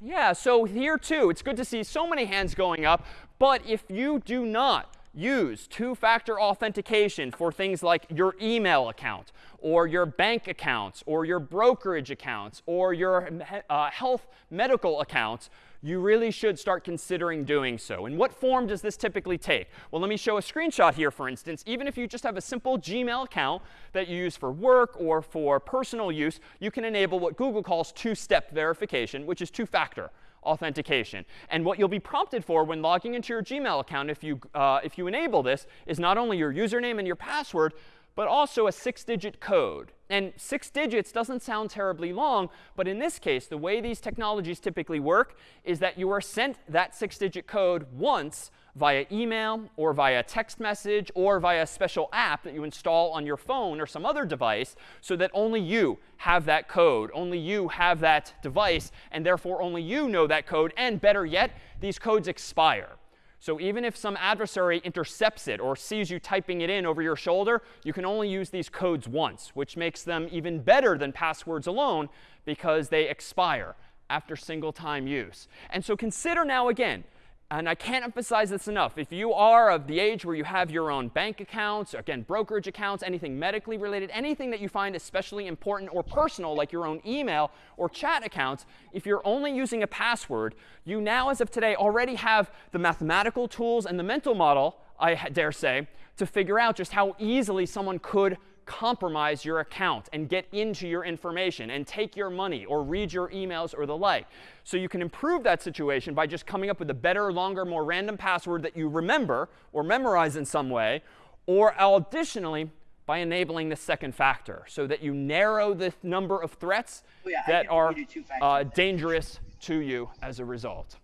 Yeah, so here too, it's good to see so many hands going up. But if you do not use two-factor authentication for things like your email account or your bank accounts or your brokerage accounts or your uh, health medical accounts, you really should start considering doing so. And what form does this typically take? Well, let me show a screenshot here, for instance. Even if you just have a simple Gmail account that you use for work or for personal use, you can enable what Google calls two-step verification, which is two-factor authentication. And what you'll be prompted for when logging into your Gmail account, if you, uh, if you enable this, is not only your username and your password, but also a six-digit code. And six digits doesn't sound terribly long, but in this case, the way these technologies typically work is that you are sent that six-digit code once via email or via text message or via a special app that you install on your phone or some other device so that only you have that code, only you have that device, and therefore only you know that code. And better yet, these codes expire. So even if some adversary intercepts it or sees you typing it in over your shoulder, you can only use these codes once, which makes them even better than passwords alone because they expire after single time use. And so consider now again, and I can't emphasize this enough. If you are of the age where you have your own bank accounts, again, brokerage accounts, anything medically related, anything that you find especially important or personal, like your own email or chat accounts, if you're only using a password, you now, as of today, already have the mathematical tools and the mental model, I dare say, to figure out just how easily someone could compromise your account and get into your information and take your money or read your emails or the like. So you can improve that situation by just coming up with a better, longer, more random password that you remember or memorize in some way, or additionally, by enabling the second factor so that you narrow the number of threats oh, yeah, that are uh, dangerous to you as a result.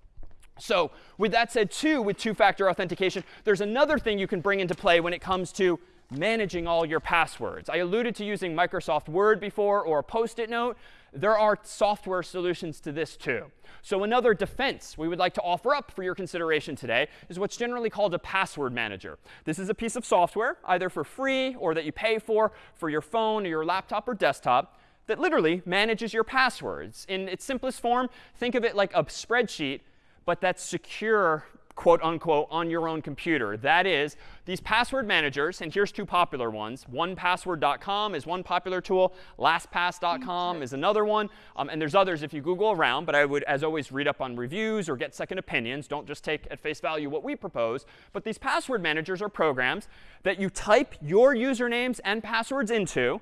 So with that said, too, with two-factor authentication, there's another thing you can bring into play when it comes to managing all your passwords. I alluded to using Microsoft Word before or a Post-it note. There are software solutions to this too. So another defense we would like to offer up for your consideration today is what's generally called a password manager. This is a piece of software, either for free or that you pay for for your phone or your laptop or desktop, that literally manages your passwords. In its simplest form, think of it like a spreadsheet, but that's secure quote unquote, on your own computer. That is, these password managers, and here's two popular ones. 1password.com is one popular tool. LastPass.com is another one. Um, and there's others if you Google around. But I would, as always, read up on reviews or get second opinions. Don't just take at face value what we propose. But these password managers are programs that you type your usernames and passwords into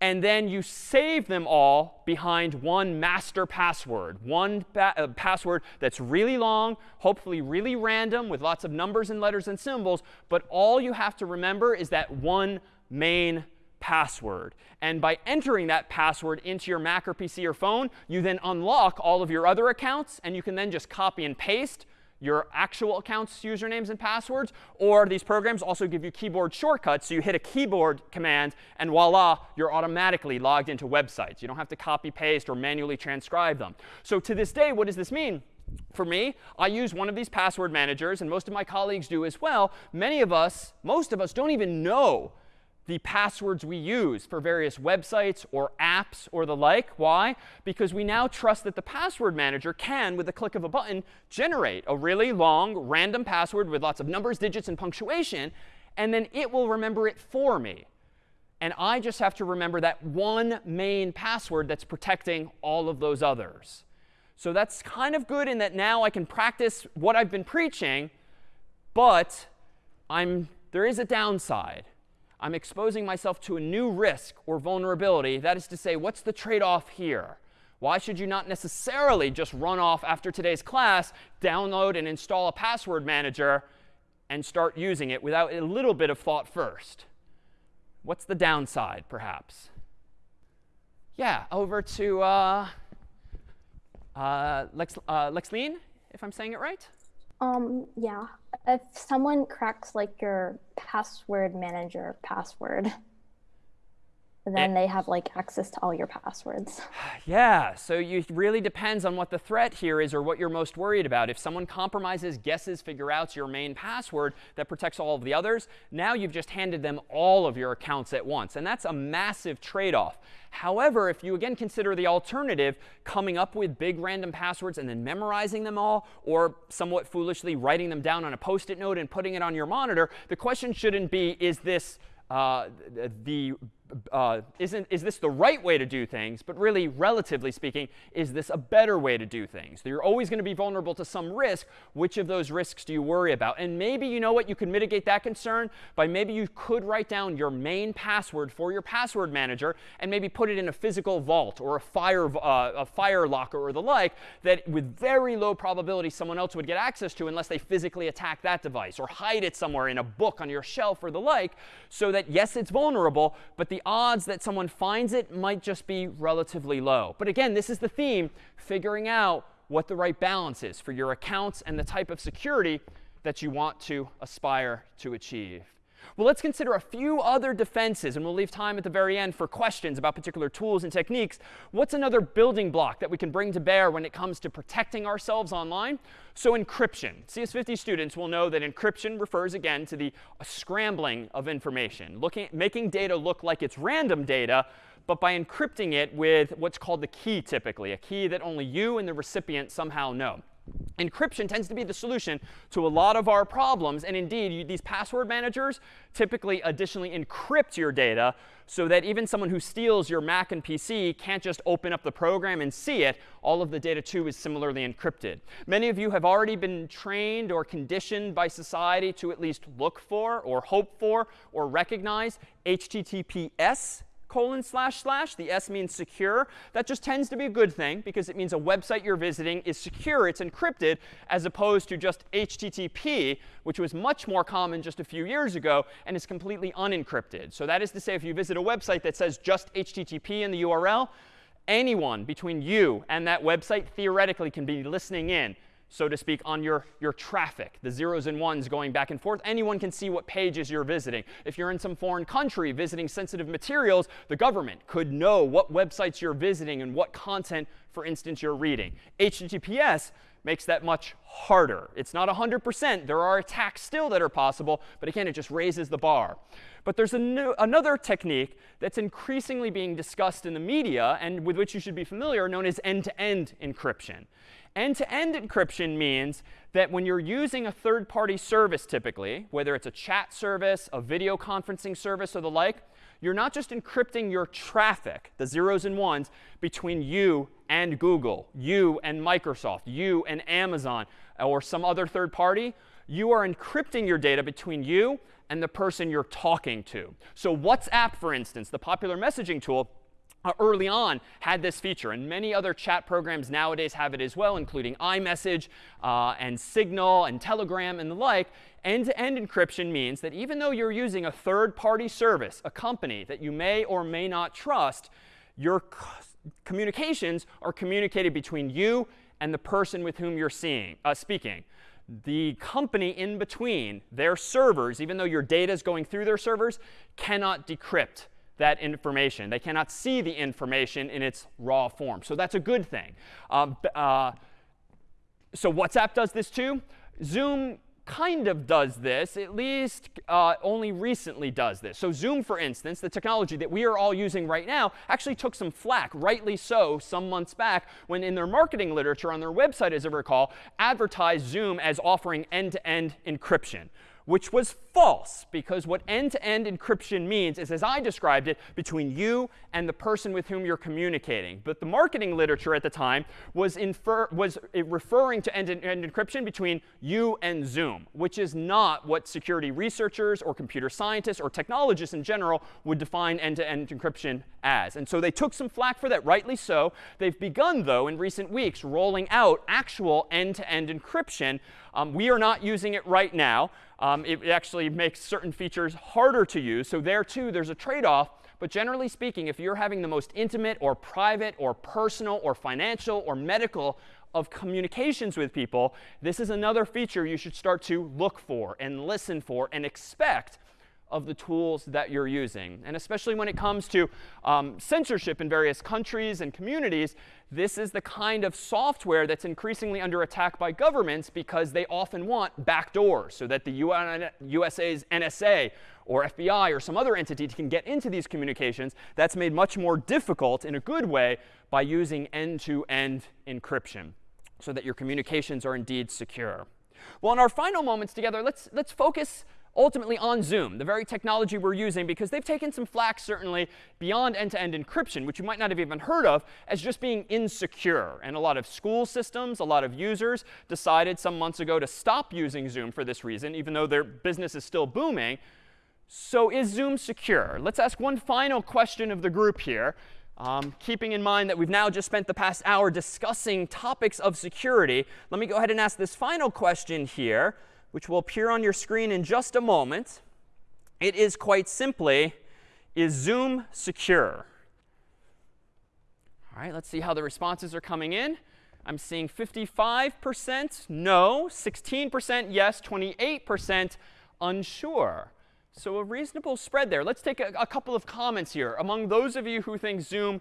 and then you save them all behind one master password, one pa uh, password that's really long, hopefully really random with lots of numbers and letters and symbols. But all you have to remember is that one main password. And by entering that password into your Mac or PC or phone, you then unlock all of your other accounts. And you can then just copy and paste your actual account's usernames and passwords, or these programs also give you keyboard shortcuts. So you hit a keyboard command, and voila, you're automatically logged into websites. You don't have to copy paste or manually transcribe them. So to this day, what does this mean? For me, I use one of these password managers, and most of my colleagues do as well. Many of us, most of us, don't even know the passwords we use for various websites or apps or the like. Why? Because we now trust that the password manager can, with the click of a button, generate a really long random password with lots of numbers, digits, and punctuation, and then it will remember it for me. And I just have to remember that one main password that's protecting all of those others. So that's kind of good in that now I can practice what I've been preaching, but I'm there is a downside. I'm exposing myself to a new risk or vulnerability. That is to say, what's the trade-off here? Why should you not necessarily just run off after today's class, download and install a password manager, and start using it without a little bit of thought first? What's the downside, perhaps? Yeah, over to uh, uh, Lex, uh, Lexleen, if I'm saying it right. Um, yeah. If someone cracks like your password manager password, then they have like access to all your passwords. Yeah, so it really depends on what the threat here is or what you're most worried about. If someone compromises, guesses, figure out your main password that protects all of the others, now you've just handed them all of your accounts at once. And that's a massive trade-off. However, if you again consider the alternative, coming up with big random passwords and then memorizing them all, or somewhat foolishly writing them down on a post-it note and putting it on your monitor, the question shouldn't be, is this uh, the uh, isn't, is this the right way to do things? But really, relatively speaking, is this a better way to do things? You're always going to be vulnerable to some risk. Which of those risks do you worry about? And maybe, you know what, you could mitigate that concern by maybe you could write down your main password for your password manager and maybe put it in a physical vault or a fire, uh, a fire locker or the like that with very low probability someone else would get access to unless they physically attack that device or hide it somewhere in a book on your shelf or the like so that, yes, it's vulnerable, but the the odds that someone finds it might just be relatively low. But again, this is the theme, figuring out what the right balance is for your accounts and the type of security that you want to aspire to achieve. Well, let's consider a few other defenses, and we'll leave time at the very end for questions about particular tools and techniques. What's another building block that we can bring to bear when it comes to protecting ourselves online? So encryption. CS50 students will know that encryption refers, again, to the scrambling of information, looking, making data look like it's random data, but by encrypting it with what's called the key typically, a key that only you and the recipient somehow know. Encryption tends to be the solution to a lot of our problems. And indeed, you, these password managers typically additionally encrypt your data so that even someone who steals your Mac and PC can't just open up the program and see it. All of the data, too, is similarly encrypted. Many of you have already been trained or conditioned by society to at least look for or hope for or recognize HTTPS colon slash slash. The S means secure. That just tends to be a good thing because it means a website you're visiting is secure. It's encrypted as opposed to just HTTP, which was much more common just a few years ago and is completely unencrypted. So that is to say, if you visit a website that says just HTTP in the URL, anyone between you and that website theoretically can be listening in so to speak, on your, your traffic, the zeros and ones going back and forth. Anyone can see what pages you're visiting. If you're in some foreign country visiting sensitive materials, the government could know what websites you're visiting and what content, for instance, you're reading. HTTPS makes that much harder. It's not 100%. There are attacks still that are possible, but again, it just raises the bar. But there's new, another technique that's increasingly being discussed in the media and with which you should be familiar, known as end-to-end -end encryption. End-to-end -end encryption means that when you're using a third-party service typically, whether it's a chat service, a video conferencing service, or the like, you're not just encrypting your traffic, the zeros and ones, between you and Google, you and Microsoft, you and Amazon, or some other third party. You are encrypting your data between you and the person you're talking to. So WhatsApp, for instance, the popular messaging tool, early on had this feature. And many other chat programs nowadays have it as well, including iMessage uh, and Signal and Telegram and the like. End-to-end -end encryption means that even though you're using a third-party service, a company that you may or may not trust, your communications are communicated between you and the person with whom you're seeing, uh, speaking. The company in between, their servers, even though your data is going through their servers, cannot decrypt that information. They cannot see the information in its raw form. So that's a good thing. Um, uh, so WhatsApp does this too. Zoom kind of does this, at least uh, only recently does this. So Zoom, for instance, the technology that we are all using right now, actually took some flack, rightly so, some months back when in their marketing literature on their website, as I recall, advertised Zoom as offering end-to-end -end encryption which was false because what end-to-end encryption means is, as I described it, between you and the person with whom you're communicating. But the marketing literature at the time was, infer was referring to end-to-end encryption between you and Zoom, which is not what security researchers or computer scientists or technologists in general would define end-to-end encryption as. And so they took some flack for that, rightly so. They've begun, though, in recent weeks, rolling out actual end-to-end encryption. Um, we are not using it right now. Um, it actually makes certain features harder to use. So there, too, there's a trade-off. But generally speaking, if you're having the most intimate or private or personal or financial or medical of communications with people, this is another feature you should start to look for and listen for and expect of the tools that you're using. And especially when it comes to um, censorship in various countries and communities, this is the kind of software that's increasingly under attack by governments because they often want backdoors so that the USA's NSA or FBI or some other entity can get into these communications. That's made much more difficult in a good way by using end-to-end -end encryption so that your communications are indeed secure. Well, in our final moments together, let's, let's focus ultimately on Zoom, the very technology we're using, because they've taken some flack, certainly, beyond end-to-end -end encryption, which you might not have even heard of, as just being insecure. And a lot of school systems, a lot of users decided some months ago to stop using Zoom for this reason, even though their business is still booming. So is Zoom secure? Let's ask one final question of the group here. Um, keeping in mind that we've now just spent the past hour discussing topics of security, let me go ahead and ask this final question here which will appear on your screen in just a moment. It is quite simply, is Zoom secure? All right, let's see how the responses are coming in. I'm seeing 55% no, 16% yes, 28% unsure. So a reasonable spread there. Let's take a, a, couple of comments here. Among those of you who think Zoom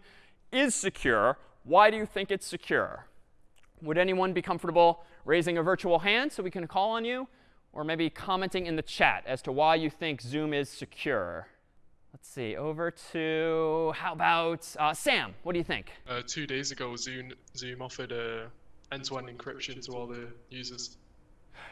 is secure, why do you think it's secure? Would anyone be comfortable raising a virtual hand so we can call on you? or maybe commenting in the chat as to why you think Zoom is secure. Let's see, over to, how about uh, Sam? What do you think? Uh, two days ago, Zoom, Zoom offered uh, end-to-end encryption to all the users.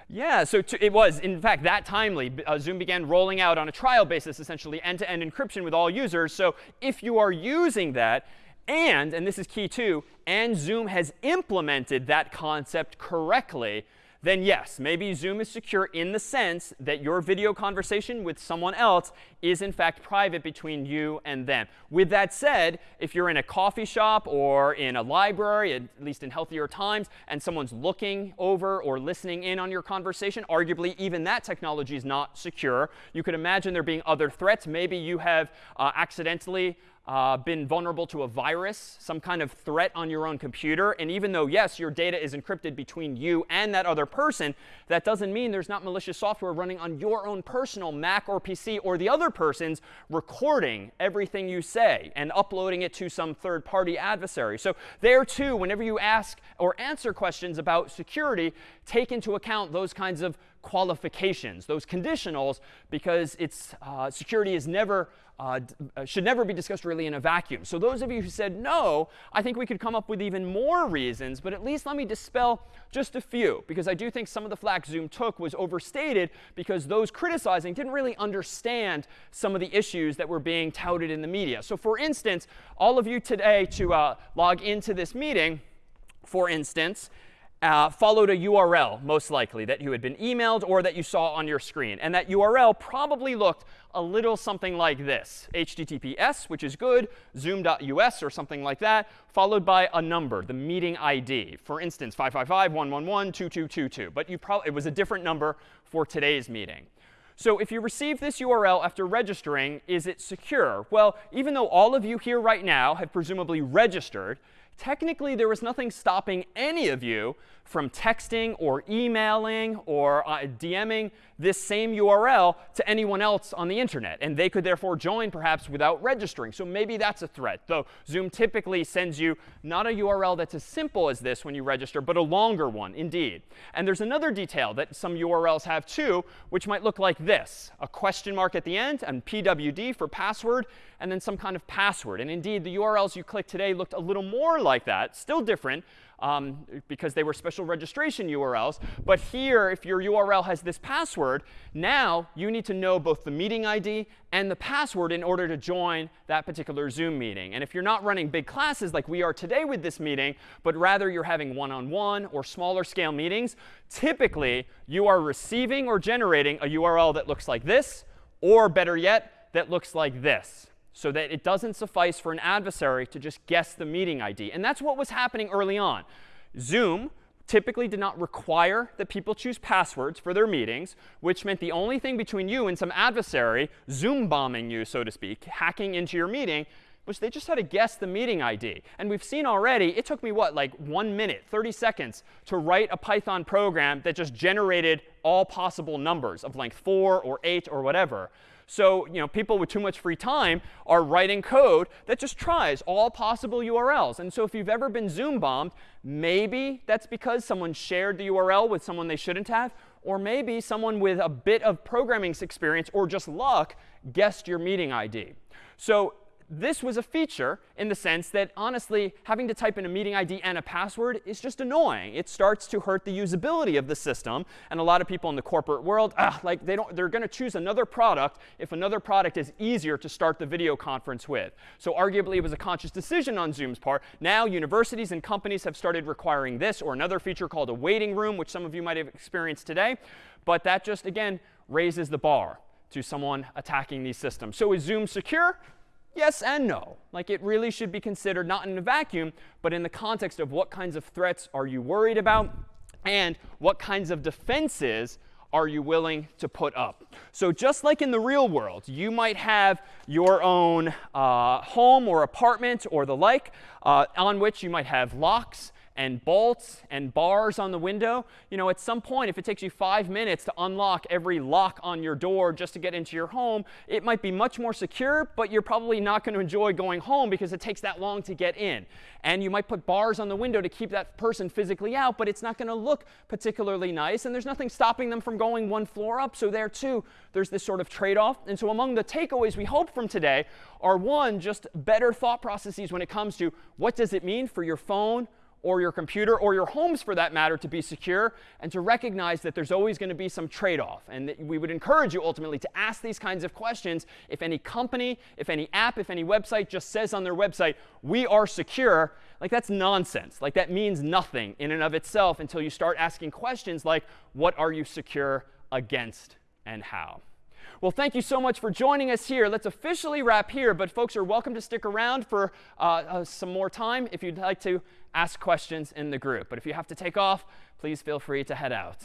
Yeah, so to, it was, in fact, that timely. Uh, Zoom began rolling out on a trial basis, essentially, end-to-end -end encryption with all users. So if you are using that, and, and this is key too, and Zoom has implemented that concept correctly, then yes, maybe Zoom is secure in the sense that your video conversation with someone else is in fact private between you and them. With that said, if you're in a coffee shop or in a library, at least in healthier times, and someone's looking over or listening in on your conversation, arguably even that technology is not secure. You could imagine there being other threats. Maybe you have uh, accidentally uh, been vulnerable to a virus, some kind of threat on your own computer. And even though, yes, your data is encrypted between you and that other person, that doesn't mean there's not malicious software running on your own personal Mac or PC or the other person's recording everything you say and uploading it to some third-party adversary. So there, too, whenever you ask or answer questions about security, take into account those kinds of qualifications, those conditionals, because it's, uh, security is never uh, should never be discussed really in a vacuum. So those of you who said no, I think we could come up with even more reasons. But at least let me dispel just a few, because I do think some of the flack Zoom took was overstated because those criticizing didn't really understand some of the issues that were being touted in the media. So for instance, all of you today to uh, log into this meeting, for instance, uh, followed a URL, most likely, that you had been emailed or that you saw on your screen. And that URL probably looked a little something like this, HTTPS, which is good, zoom.us or something like that, followed by a number, the meeting ID. For instance, 555-111-2222. But you probably, it was a different number for today's meeting. So if you receive this URL after registering, is it secure? Well, even though all of you here right now have presumably registered, technically there was nothing stopping any of you from texting or emailing or uh, DMing this same URL to anyone else on the internet. And they could therefore join perhaps without registering. So maybe that's a threat. Though Zoom typically sends you not a URL that's as simple as this when you register, but a longer one indeed. And there's another detail that some URLs have too, which might look like this, a question mark at the end and PWD for password, and then some kind of password. And indeed, the URLs you clicked today looked a little more like that, still different, um, because they were special registration URLs. But here, if your URL has this password, now you need to know both the meeting ID and the password in order to join that particular Zoom meeting. And if you're not running big classes like we are today with this meeting, but rather you're having one-on-one -on -one or smaller scale meetings, typically you are receiving or generating a URL that looks like this, or better yet, that looks like this so that it doesn't suffice for an adversary to just guess the meeting ID. And that's what was happening early on. Zoom typically did not require that people choose passwords for their meetings, which meant the only thing between you and some adversary, Zoom bombing you, so to speak, hacking into your meeting, was they just had to guess the meeting ID. And we've seen already, it took me, what, like one minute, 30 seconds to write a Python program that just generated all possible numbers of length 4 or 8 or whatever. So you know, people with too much free time are writing code that just tries all possible URLs. And so if you've ever been Zoom bombed, maybe that's because someone shared the URL with someone they shouldn't have. Or maybe someone with a bit of programming experience or just luck guessed your meeting ID. So this was a feature in the sense that, honestly, having to type in a meeting ID and a password is just annoying. It starts to hurt the usability of the system. And a lot of people in the corporate world, ah, like they don't, they're going to choose another product if another product is easier to start the video conference with. So arguably, it was a conscious decision on Zoom's part. Now, universities and companies have started requiring this or another feature called a waiting room, which some of you might have experienced today. But that just, again, raises the bar to someone attacking these systems. So is Zoom secure? Yes and no. Like it really should be considered not in a vacuum, but in the context of what kinds of threats are you worried about and what kinds of defenses are you willing to put up? So just like in the real world, you might have your own uh, home or apartment or the like uh, on which you might have locks and bolts and bars on the window, you know, at some point, if it takes you five minutes to unlock every lock on your door just to get into your home, it might be much more secure, but you're probably not going to enjoy going home because it takes that long to get in. And you might put bars on the window to keep that person physically out, but it's not going to look particularly nice. And there's nothing stopping them from going one floor up. So there, too, there's this sort of trade-off. And so among the takeaways we hope from today are, one, just better thought processes when it comes to what does it mean for your phone, or your computer or your homes for that matter to be secure and to recognize that there's always going to be some trade-off. And that we would encourage you ultimately to ask these kinds of questions if any company, if any app, if any website just says on their website, we are secure, like that's nonsense. Like that means nothing in and of itself until you start asking questions like, what are you secure against and how? Well, thank you so much for joining us here. Let's officially wrap here, but folks are welcome to stick around for uh, uh, some more time if you'd like to ask questions in the group. But if you have to take off, please feel free to head out.